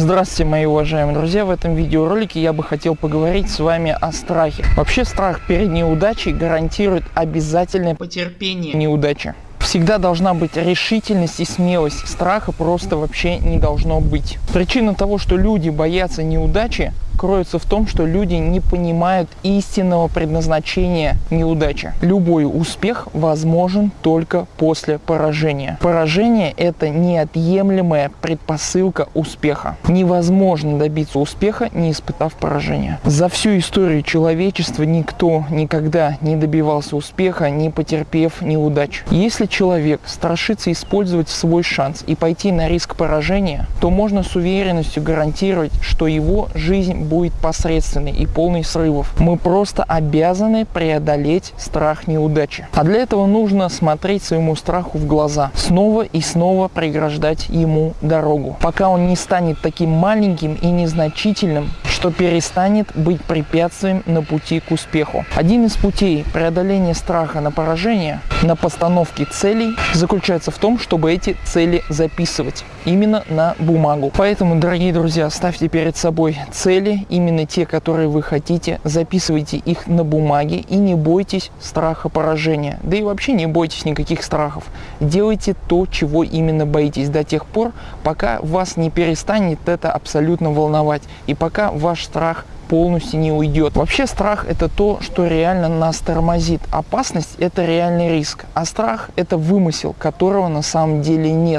Здравствуйте, мои уважаемые друзья! В этом видеоролике я бы хотел поговорить с вами о страхе. Вообще страх перед неудачей гарантирует обязательное потерпение неудачи. Всегда должна быть решительность и смелость. Страха просто вообще не должно быть. Причина того, что люди боятся неудачи, кроется в том, что люди не понимают истинного предназначения неудачи. Любой успех возможен только после поражения. Поражение – это неотъемлемая предпосылка успеха. Невозможно добиться успеха, не испытав поражения. За всю историю человечества никто никогда не добивался успеха, не потерпев неудач. Если человек страшится использовать свой шанс и пойти на риск поражения, то можно с уверенностью гарантировать, что его жизнь будет посредственной и полной срывов. Мы просто обязаны преодолеть страх неудачи. А для этого нужно смотреть своему страху в глаза, снова и снова преграждать ему дорогу, пока он не станет таким маленьким и незначительным, что перестанет быть препятствием на пути к успеху. Один из путей преодоления страха на поражение, на постановке целей, заключается в том, чтобы эти цели записывать именно на бумагу. Поэтому, дорогие друзья, ставьте перед собой цели, именно те, которые вы хотите, записывайте их на бумаге и не бойтесь страха поражения. Да и вообще не бойтесь никаких страхов. Делайте то, чего именно боитесь до тех пор, пока вас не перестанет это абсолютно волновать и пока ваш страх полностью не уйдет. Вообще страх это то, что реально нас тормозит. Опасность это реальный риск, а страх это вымысел, которого на самом деле нет.